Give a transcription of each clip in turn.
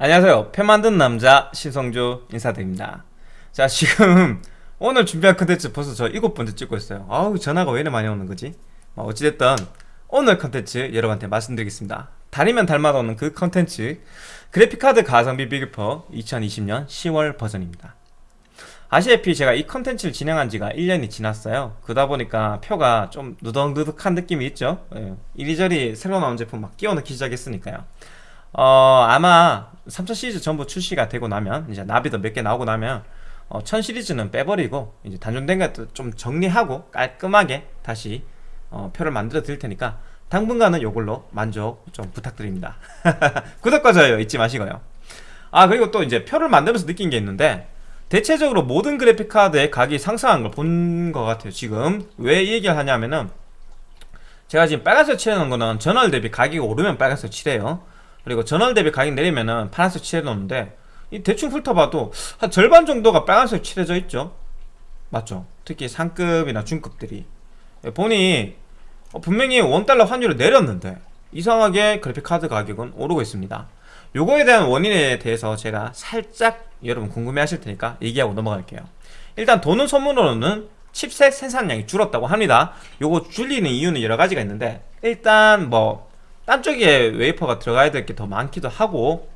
안녕하세요. 표 만든 남자 신성주 인사드립니다. 자 지금 오늘 준비한 컨텐츠 벌써 저 일곱 번째 찍고 있어요. 아우 전화가 왜 이렇게 많이 오는 거지? 뭐 어찌됐든 오늘 컨텐츠 여러분한테 말씀드리겠습니다. 달이면 달마다 오는 그 컨텐츠 그래픽카드 가성비 비교표 2020년 10월 버전입니다. 아시다시피 제가 이 컨텐츠를 진행한 지가 1년이 지났어요. 그러다 보니까 표가 좀 누덕누덕한 느낌이 있죠? 예. 이리저리 새로 나온 제품 막 끼워 넣기 시작했으니까요 어 아마 3000 시리즈 전부 출시가 되고 나면 이제 나비도 몇 개 나오고 나면 어, 1000 시리즈는 빼버리고 이제 단종된 것도 좀 정리하고 깔끔하게 다시 어, 표를 만들어 드릴 테니까 당분간은 요걸로 만족 좀 부탁드립니다. 구독과 좋아요 잊지 마시고요. 아 그리고 또 이제 표를 만들면서 느낀 게 있는데 대체적으로 모든 그래픽카드의 가격이 상승한 걸 본 것 같아요 지금. 왜 이 얘기를 하냐면은 제가 지금 빨간색 칠해놓은 거는 전월 대비 가격이 오르면 빨간색 칠해요 그리고 전월 대비 가격 내리면은 파란색 칠해 놓는데 이 대충 훑어봐도 한 절반 정도가 빨간색 칠해져 있죠. 맞죠? 특히 상급이나 중급들이. 보니 어, 분명히 원달러 환율을 내렸는데 이상하게 그래픽카드 가격은 오르고 있습니다. 요거에 대한 원인에 대해서 제가 살짝 여러분 궁금해 하실 테니까 얘기하고 넘어갈게요. 일단 도는 소문으로는 칩셋 생산량이 줄었다고 합니다. 요거 줄이는 이유는 여러 가지가 있는데 일단 뭐 딴 쪽에 웨이퍼가 들어가야 될 게 더 많기도 하고.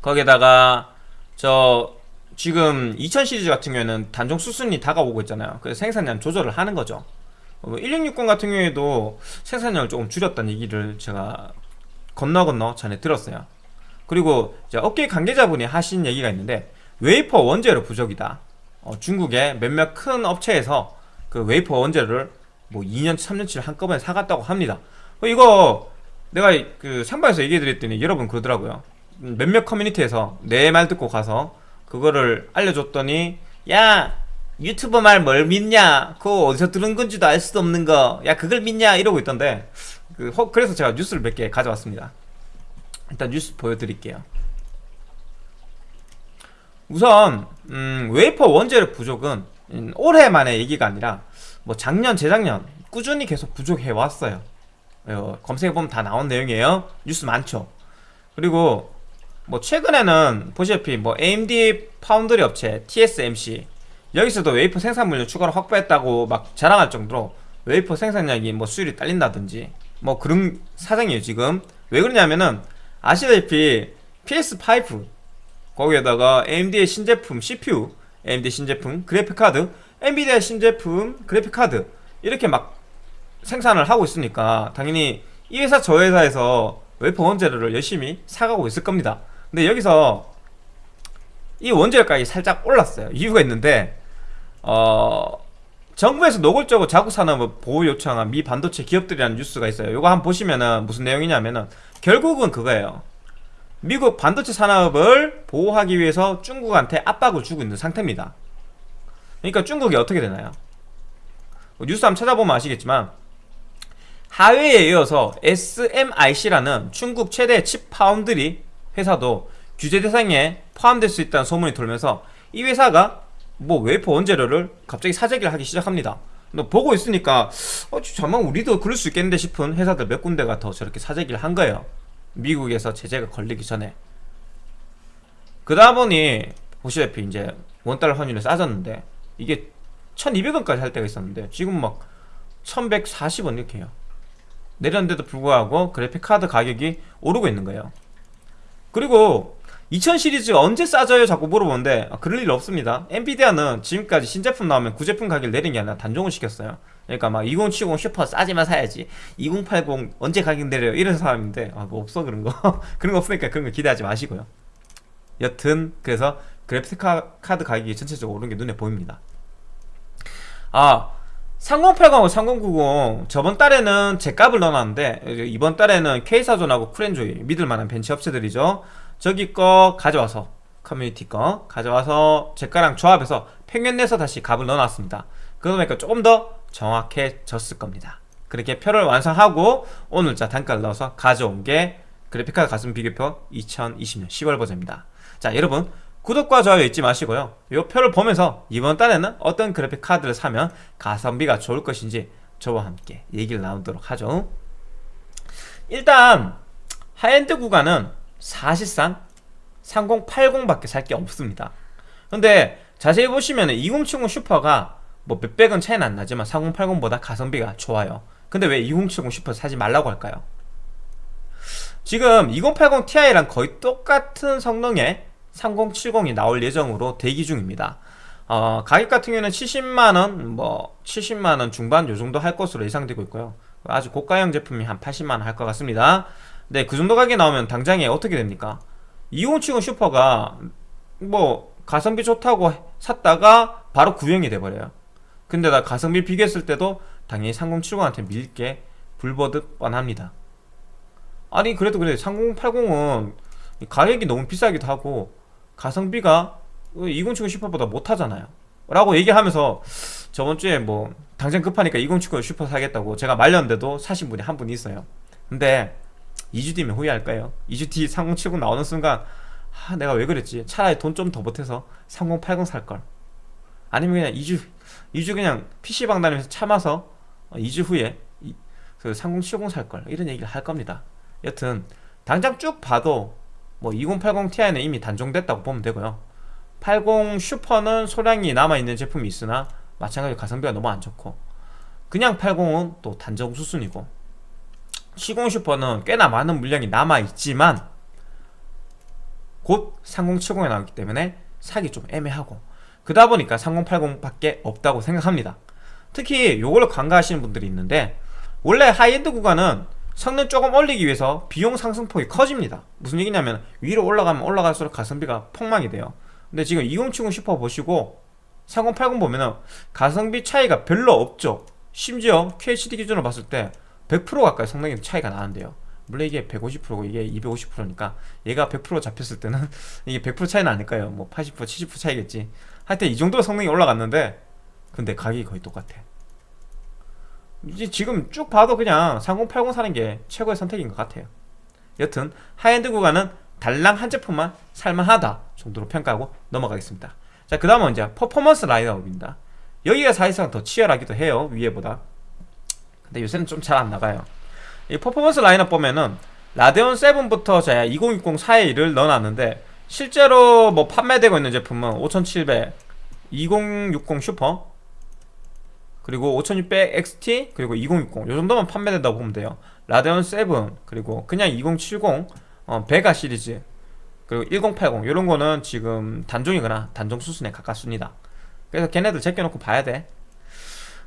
거기에다가 저 지금 2000 시리즈 같은 경우에는 단종 수순이 다가오고 있잖아요. 그래서 생산량 조절을 하는 거죠. 1660 어, 같은 경우에도 생산량을 조금 줄였다는 얘기를 제가 건너 건너 전에 들었어요. 그리고 업계 관계자분이 하신 얘기가 있는데 웨이퍼 원재료 부족이다. 어, 중국의 몇몇 큰 업체에서 그 웨이퍼 원재료를 뭐 2년 3년치를 한꺼번에 사갔다고 합니다. 어, 이거 내가 그 생방에서 얘기해 드렸더니 여러분 그러더라고요. 몇몇 커뮤니티에서 내 말 듣고 가서 그거를 알려줬더니 야 유튜버 말 뭘 믿냐? 그거 어디서 들은 건지도 알 수도 없는 거 야 그걸 믿냐? 이러고 있던데 그, 그래서 제가 뉴스를 몇 개 가져왔습니다. 일단 뉴스 보여드릴게요. 우선 음, 웨이퍼 원재료 부족은 음, 올해만의 얘기가 아니라 뭐 작년 재작년 꾸준히 계속 부족해 왔어요. 어, 검색해보면 다 나온 내용이에요. 뉴스 많죠? 그리고 뭐 최근에는 보시다시피 뭐 AMD 파운드리 업체 TSMC 여기서도 웨이퍼 생산 물량 추가로 확보했다고 막 자랑할 정도로 웨이퍼 생산량이 뭐 수율이 딸린다든지 뭐 그런 사정이에요 지금. 왜 그러냐면은 아시다시피 PS5 거기에다가 AMD의 신제품 CPU AMD 신제품 그래픽카드 엔비디아 신제품 그래픽카드 이렇게 막 생산을 하고 있으니까 당연히 이 회사 저 회사에서 웨이퍼 원재료를 열심히 사가고 있을 겁니다. 근데 여기서 이 원재료 가격이 살짝 올랐어요. 이유가 있는데 어 정부에서 노골적으로 자국 산업 보호 요청한 미 반도체 기업들이라는 뉴스가 있어요. 이거 한번 보시면은 무슨 내용이냐면은 결국은 그거예요. 미국 반도체 산업을 보호하기 위해서 중국한테 압박을 주고 있는 상태입니다. 그러니까 중국이 어떻게 되나요? 뉴스 한번 찾아보면 아시겠지만 화웨이에 이어서 SMIC라는 중국 최대 칩 파운드리 회사도 규제 대상에 포함될 수 있다는 소문이 돌면서 이 회사가 뭐 웨이퍼 원재료를 갑자기 사재기를 하기 시작합니다. 보고 있으니까 어, 잠만 우리도 그럴 수 있겠는데 싶은 회사들 몇 군데가 더 저렇게 사재기를 한 거예요. 미국에서 제재가 걸리기 전에. 그러다 보니 보시다시피 이제 원달러 환율이 싸졌는데 이게 1200원까지 할 때가 있었는데 지금 막 1140원 이렇게 해요 내렸는데도 불구하고 그래픽카드 가격이 오르고 있는 거예요. 그리고 2000 시리즈가 언제 싸져요? 자꾸 물어보는데 아, 그럴 일 없습니다. 엔비디아는 지금까지 신제품 나오면 구제품 가격을 내린 게 아니라 단종을 시켰어요. 그러니까 막 2070 슈퍼 싸지만 사야지. 2080 언제 가격 내려요? 이런 사람인데 아 뭐 없어 그런 거. 그런 거 없으니까 그런 거 기대하지 마시고요. 여튼 그래서 그래픽 카드 가격이 전체적으로 오른 게 눈에 보입니다. 아 3080하고 3090 저번 달에는 제 값을 넣어놨는데 이번 달에는 퀘이사존하고 쿨엔조이 믿을만한 벤치 업체들이죠. 저기 거 가져와서 커뮤니티 거 가져와서 제 거랑 조합해서 평균 내서 다시 값을 넣어놨습니다. 그러다 보니까 조금 더 정확해졌을 겁니다. 그렇게 표를 완성하고 오늘자 단가를 넣어서 가져온 게 그래픽카드 가성비 비교표 2020년 10월 버전입니다. 자 여러분 구독과 좋아요 잊지 마시고요. 이 표를 보면서 이번 달에는 어떤 그래픽 카드를 사면 가성비가 좋을 것인지 저와 함께 얘기를 나누도록 하죠. 일단 하이엔드 구간은 사실상 3080밖에 살 게 없습니다. 근데 자세히 보시면 2070 슈퍼가 뭐 몇백원 차이는 안 나지만 3080보다 가성비가 좋아요. 근데 왜 2070 슈퍼 사지 말라고 할까요? 지금 2080 Ti랑 거의 똑같은 성능의 3070이 나올 예정으로 대기 중입니다. 어, 가격 같은 경우는 70만원 뭐 70만원 중반 요 정도 할 것으로 예상되고 있고요. 아주 고가형 제품이 한 80만원 할 것 같습니다. 네, 그 정도 가격에 나오면 당장에 어떻게 됩니까? 2070 슈퍼가 뭐 가성비 좋다고 샀다가 바로 구형이 돼버려요. 근데 나 가성비 비교했을 때도 당연히 3070한테 밀릴 게 불 보듯 뻔합니다. 아니 그래도 그래. 3080은 가격이 너무 비싸기도 하고 가성비가 2070 슈퍼보다 못하잖아요. 라고 얘기하면서 저번주에 뭐 당장 급하니까 2070 슈퍼 사겠다고 제가 말렸는데도 사신 분이 한분 있어요. 근데 2주 뒤면 후회할 거예요. 2주 뒤 3070 나오는 순간 아 내가 왜 그랬지? 차라리 돈 좀 더 보태서 3080 살걸. 아니면 그냥 2주 2주 그냥 PC방 다니면서 참아서 2주 후에 그 3070 살걸. 이런 얘기를 할 겁니다. 여튼 당장 쭉 봐도 뭐 2080 Ti는 이미 단종됐다고 보면 되고요. 80 슈퍼는 소량이 남아있는 제품이 있으나 마찬가지로 가성비가 너무 안 좋고 그냥 80은 또 단종 수순이고 70 슈퍼는 꽤나 많은 물량이 남아있지만 곧 3070이 나오기 때문에 사기 좀 애매하고 그러다 보니까 3080밖에 없다고 생각합니다. 특히 요걸로 간과하시는 분들이 있는데 원래 하이엔드 구간은 성능 조금 올리기 위해서 비용 상승폭이 커집니다. 무슨 얘기냐면 위로 올라가면 올라갈수록 가성비가 폭망이 돼요. 근데 지금 2070 슈퍼 보시고 3080 보면은 가성비 차이가 별로 없죠. 심지어 QHD 기준으로 봤을 때 100% 가까이 성능이 차이가 나는데요. 물론 이게 150%고 이게 250%니까 얘가 100% 잡혔을 때는 이게 100% 차이는 아닐까요? 뭐 80% 70% 차이겠지. 하여튼 이 정도로 성능이 올라갔는데 근데 가격이 거의 똑같아 이제 지금 쭉 봐도 그냥 3080 사는 게 최고의 선택인 것 같아요. 여튼 하이엔드 구간은 달랑 한 제품만 살만하다 정도로 평가하고 넘어가겠습니다. 자 그 다음은 이제 퍼포먼스 라인업입니다. 여기가 사실상 더 치열하기도 해요 위에보다. 근데 요새는 좀 잘 안 나가요. 이 퍼포먼스 라인업 보면은 라데온 7부터 제가 2060 4에1을 넣어놨는데 실제로 뭐 판매되고 있는 제품은 5700 2060 슈퍼 그리고 5600 XT 그리고 2060 요정도만 판매된다고 보면 돼요. 라데온 7 그리고 그냥 2070 어, 베가 시리즈 그리고 1080 이런 거는 지금 단종이거나 단종 수순에 가깝습니다. 그래서 걔네들 제껴놓고 봐야 돼.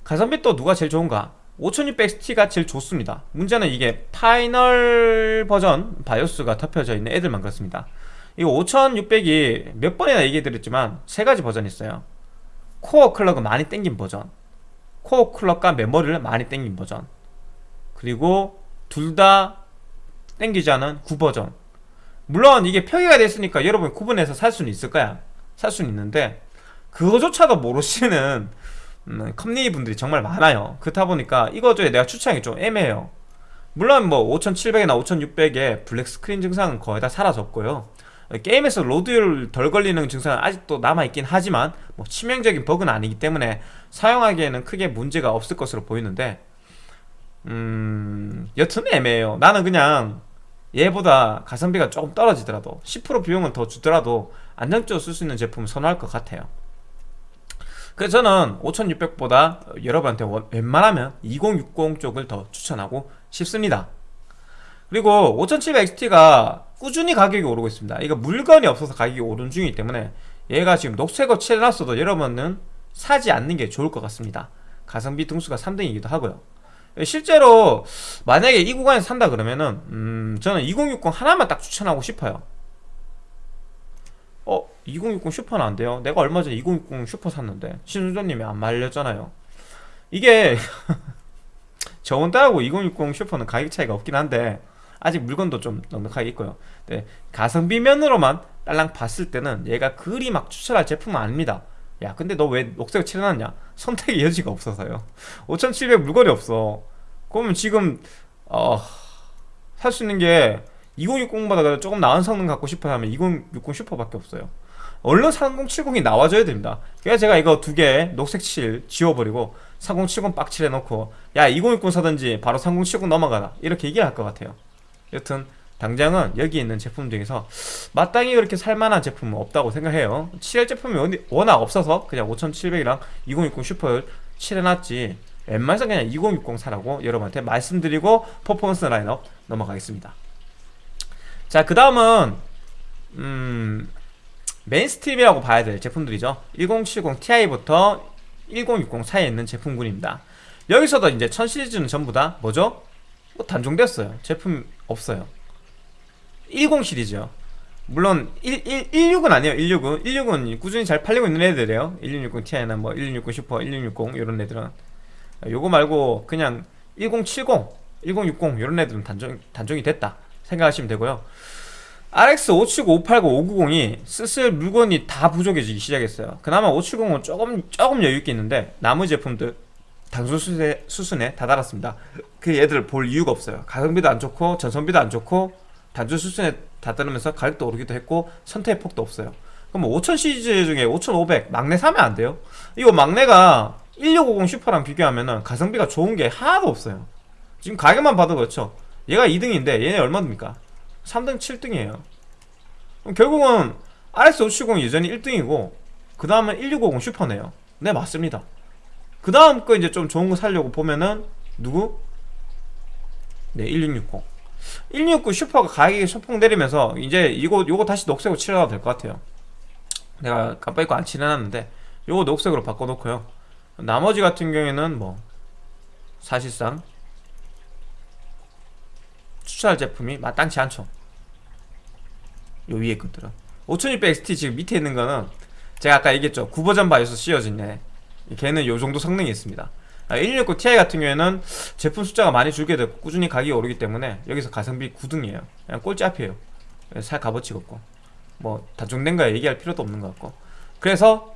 가성비 또 누가 제일 좋은가? 5600XT가 제일 좋습니다. 문제는 이게 final 버전 바이오스가 덮여져 있는 애들만 그렇습니다. 이 5600이 몇 번이나 얘기 드렸지만 세 가지 버전이 있어요. core clock을 많이 땡긴 버전 core clock과 메모리를 많이 땡긴 버전. 그리고 둘 다 땡기지 않은 구버전. 물론 이게 표기가 됐으니까 여러분 구분해서 살 수는 있을 거야. 살 수는 있는데 그거조차도 모르시는 음, 컴린이 분들이 정말 많아요. 그렇다 보니까 이거저에 내가 추천하기 좀 애매해요. 물론 뭐 5700이나 5600에 black screen 증상은 거의 다 사라졌고요 게임에서 로드율 덜 걸리는 증상은 아직도 남아있긴 하지만 뭐 치명적인 버그는 아니기 때문에 사용하기에는 크게 문제가 없을 것으로 보이는데 음... 여튼 애매해요. 나는 그냥 얘보다 가성비가 조금 떨어지더라도 10% 비용은 더 주더라도 안정적으로 쓸 수 있는 제품을 선호할 것 같아요. 그래서 저는 5600보다 여러분한테 웬만하면 2060 쪽을 더 추천하고 싶습니다. 그리고 5700XT가 꾸준히 가격이 오르고 있습니다 이거 물건이 없어서 가격이 오른 중이기 때문에 얘가 지금 녹색어 칠해놨어도 여러분은 사지 않는 게 좋을 것 같습니다 가성비 등수가 3등이기도 하고요 실제로 만약에 이 구간에서 산다 그러면은 음 저는 2060 하나만 딱 추천하고 싶어요 어? 2060 슈퍼는 안 돼요? 내가 얼마 전에 2060 슈퍼 샀는데 신수조님이 안 말렸잖아요 이게 저온따라고 2060 슈퍼는 가격 차이가 없긴 한데 아직 물건도 좀 넉넉하게 있고요. 네, 가성비 면으로만 딸랑 봤을 때는 얘가 그리 막 추천할 제품은 아닙니다. 야 근데 너 왜 녹색을 칠해놨냐? 선택의 여지가 없어서요. 5700 물건이 없어. 그러면 지금 어, 살 수 있는 게 2060보다 조금 나은 성능 갖고 싶어 하면 2060 슈퍼밖에 없어요. 얼른 3070이 나와줘야 됩니다. 그래서 제가 이거 두 개 녹색 칠 지워버리고 3070 빡칠 해놓고 야 2060 사든지 바로 3070 넘어가라. 이렇게 얘기를 할 것 같아요 여튼 당장은 여기 있는 제품 중에서 마땅히 그렇게 살만한 제품은 없다고 생각해요. 칠할 제품이 워낙 없어서 그냥 5700이랑 2060 슈퍼를 칠해놨지. 웬만해서 그냥 2060 사라고 여러분한테 말씀드리고 퍼포먼스 라인업 넘어가겠습니다. 자 그 다음은 음 mainstream이라고 봐야 될 제품들이죠. 1070 Ti부터 1060 사이에 있는 제품군입니다. 여기서도 이제 1000 시리즈는 전부 다 뭐죠? 뭐 단종됐어요. 제품 없어요. 10 시리즈요. 물론 1, 1, 16은 아니에요 169 169은. 꾸준히 잘 팔리고 있는 애들이에요. 1660 Ti나 뭐 1660 슈퍼 1660 이런 애들은. 요거 말고 그냥 1070 1060 이런 애들은 단종, 단종이 됐다 생각하시면 되고요. RX 579, 580, 590이 슬슬 물건이 다 부족해지기 시작했어요. 그나마 570은 조금 조금 여유있게 있는데 나머지 제품들 단순 수준에, 수순에 다다랐습니다. 그 얘들 볼 이유가 없어요. 가성비도 안 좋고 전선비도 안 좋고 단순 수준에 다다르면서 가격도 오르기도 했고 선택의 폭도 없어요. 그럼 뭐 5000 시리즈 중에 5500 막내 사면 안 돼요? 이거 막내가 1650 슈퍼랑 비교하면은 가성비가 좋은 게 하나도 없어요. 지금 가격만 봐도 그렇죠. 얘가 2등인데 얘네 얼마입니까? 3등 7등이에요. 그럼 결국은 RS570이 여전히 1등이고 그 다음은 1650 슈퍼네요. 네 맞습니다 그 다음 거 이제 좀 좋은 거 살려고 보면은 누구? 네 1660. 1660 슈퍼가 가격이 소폭 내리면서 이제 이거 요거 다시 녹색으로 칠해도 될 것 같아요. 내가 깜빡 잊고 안 칠해놨는데 요거 녹색으로 바꿔놓고요. 나머지 같은 경우에는 뭐 사실상 추천할 제품이 마땅치 않죠. 요 위에 것들은 5600 XT 지금 밑에 있는 거는 제가 아까 얘기했죠 구버전 바이오스 씌워진 애 걔는 요 정도 성능이 있습니다. 1660 Ti 같은 경우에는 제품 숫자가 많이 줄게 되고 꾸준히 가격이 오르기 때문에 여기서 가성비 9등이에요. 그냥 꼴찌 앞이에요. 살 값어치가 없고. 뭐 단종된 거야 얘기할 필요도 없는 것 같고. 그래서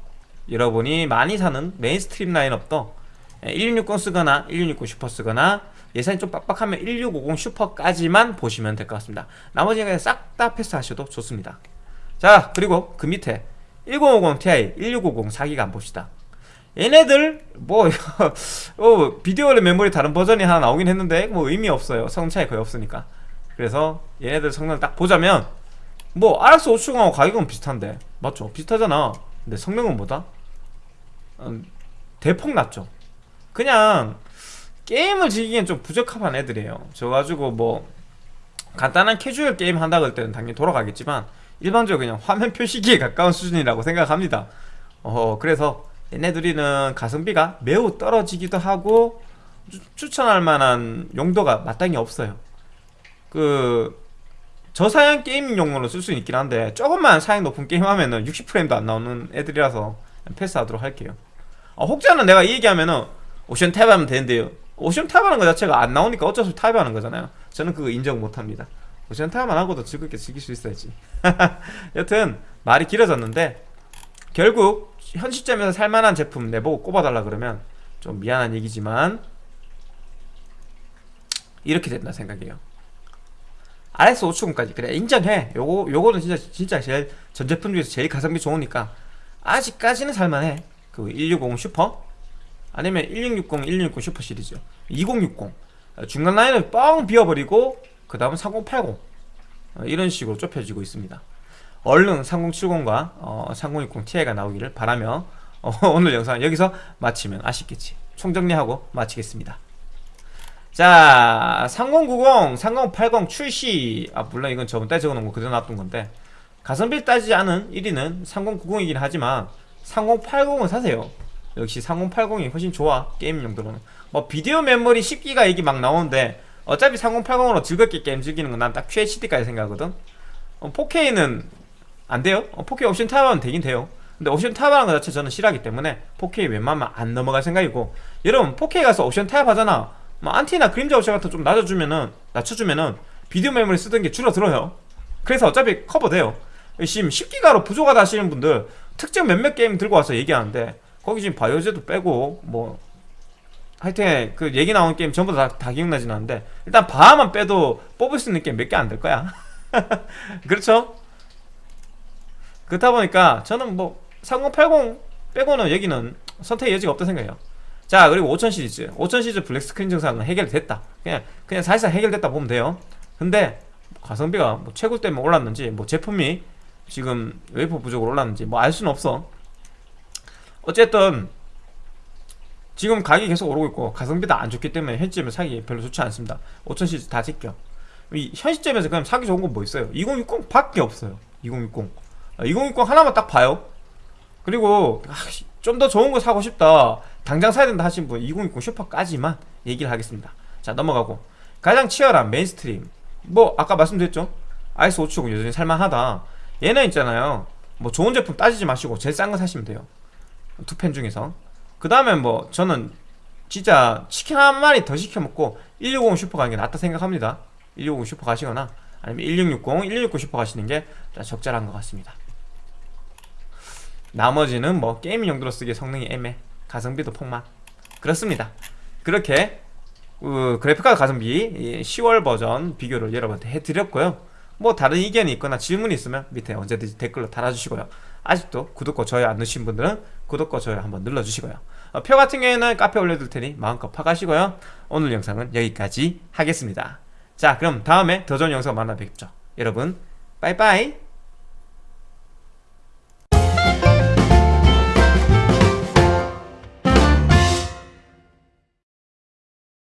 여러분이 많이 사는 mainstream 라인업도 1660 쓰거나 1660 슈퍼 쓰거나 예산이 좀 빡빡하면 1650 슈퍼까지만 보시면 될 것 같습니다. 나머지는 싹 다 패스하셔도 좋습니다. 자 그리고 그 밑에 1050 Ti 1650 4기가 안 봅시다 얘네들 뭐 어, 비디오 메모리 다른 버전이 하나 나오긴 했는데 뭐 의미 없어요. 성능 차이 거의 없으니까. 그래서 얘네들 성능을 딱 보자면 뭐 RX 570하고 가격은 비슷한데. 맞죠? 비슷하잖아. 근데 성능은 뭐다? 음, 대폭 낮죠. 그냥 게임을 즐기기엔 좀 부적합한 애들이에요. 저 가지고 뭐 간단한 캐주얼 게임 한다 그럴 때는 당연히 돌아가겠지만 일반적으로 그냥 화면 표시기에 가까운 수준이라고 생각합니다. 어 그래서 얘네들이는 가성비가 매우 떨어지기도 하고 추, 추천할 만한 용도가 마땅히 없어요. 그 저사양 gaming용으로 쓸 수 있긴 한데 조금만 사양 높은 게임 하면은 60프레임도 안 나오는 애들이라서 패스하도록 할게요. 아, 혹자는 내가 이 얘기하면은 옵션 타협하면 되는데요. 오션 탭 하는 거 자체가 안 나오니까 어쩔 수 없이 탭 하는 거잖아요. 저는 그거 인정 못합니다. 오션 탭만 하고도 즐겁게 즐길 수 있어야지. 여튼 말이 길어졌는데 결국 현 시점에서 살만한 제품 내보고 꼽아달라 그러면 좀 미안한 얘기지만 이렇게 된다 생각해요. RS 570까지. 그래 인정해. 요거 요거는 진짜 진짜 제일 전 제품 중에서 제일 가성비 좋으니까 아직까지는 살만해. 그 160 슈퍼? 아니면 1660 1660 슈퍼 시리즈. 2060 중간 라인을 뻥 비워버리고 그 다음은 3080 어, 이런 식으로 좁혀지고 있습니다 얼른 3070과 어, 3060 Ti가 나오기를 바라며 어, 오늘 영상 여기서 마치면 아쉽겠지. 총정리하고 마치겠습니다. 자 3090, 3080 출시. 아 물론 이건 저번 달에 적어놓은 거 그대로 놔둔 건데 가성비 따지지 않은 1위는 3090이긴 하지만 3080은 사세요. 역시 3080이 훨씬 좋아 게임 용도로는. 뭐 비디오 메모리 10기가 얘기 막 나오는데 어차피 3080으로 즐겁게 게임 즐기는 건 난 딱 QHD까지 생각하거든. 어, 4K는 안 돼요? 어, 4K 옵션 타협하면 되긴 돼요. 근데 옵션 타협하는 것 자체 저는 싫어하기 때문에 4K 웬만하면 안 넘어갈 생각이고 여러분 4K 가서 옵션 타협하잖아. 뭐 anti나 그림자 옵션 같은 좀 낮아주면은 낮춰주면은 비디오 메모리 쓰던 게 줄어들어요. 그래서 어차피 커버돼요. 지금 10기가로 부족하다 하시는 분들 특정 몇몇 게임 들고 와서 얘기하는데 거기 지금 바이오하자드 빼고 뭐 하여튼 그 얘기 나온 게임 전부 다, 다 기억나진 않는데 일단 바하만 빼도 뽑을 수 있는 게임 몇 개 안 될 거야. 그렇죠? 그렇다 보니까 저는 뭐 3080 빼고는 여기는 선택의 여지가 없다 생각해요. 자 그리고 5000 시리즈. 5000 시리즈 블랙 스크린 증상은 해결됐다. 그냥 그냥 사실상 해결됐다 보면 돼요. 근데 가성비가 뭐 채굴 때문에 올랐는지 뭐 제품이 지금 웨이퍼 부족으로 올랐는지 뭐 알 수는 없어. 어쨌든 지금 가격이 계속 오르고 있고 가성비도 안 좋기 때문에 현 시점에 사기 별로 좋지 않습니다. 5000cc 다 제껴 이현 시점에서 그냥 사기 좋은 건 뭐 있어요? 2060 밖에 없어요. 2060 아, 2060 하나만 딱 봐요. 그리고 아, 좀더 좋은 거 사고 싶다. 당장 사야 된다 하신 분 2060 슈퍼까지만 얘기를 하겠습니다. 자 넘어가고. 가장 치열한 mainstream. 뭐 아까 말씀드렸죠? RX 570 여전히 살만하다. 얘는 있잖아요. 뭐 좋은 제품 따지지 마시고 제일 싼 거 사시면 돼요. 두 팬 중에서. 그 다음에 뭐 저는 진짜 치킨 한 마리 더 시켜 먹고 1650 슈퍼 가는 게 낫다 생각합니다. 1650 슈퍼 가시거나 아니면 1660, 1660 슈퍼 가시는 게 적절한 것 같습니다 나머지는 뭐 gaming 용도로 쓰기에 성능이 애매 가성비도 폭망. 그렇습니다. 그렇게 그 그래픽카드 가성비 10월 버전 비교를 여러분한테 해드렸고요. 뭐 다른 의견이 있거나 질문이 있으면 밑에 언제든지 댓글로 달아주시고요. 아직도 구독과 좋아요 안 누르신 분들은 구독과 좋아요 한번 눌러주시고요. 어, 표 같은 경우에는 카페 올려둘 테니 마음껏 파가시고요. 오늘 영상은 여기까지 하겠습니다. 자 그럼 다음에 더 좋은 영상 만나 뵙죠. 여러분 빠이빠이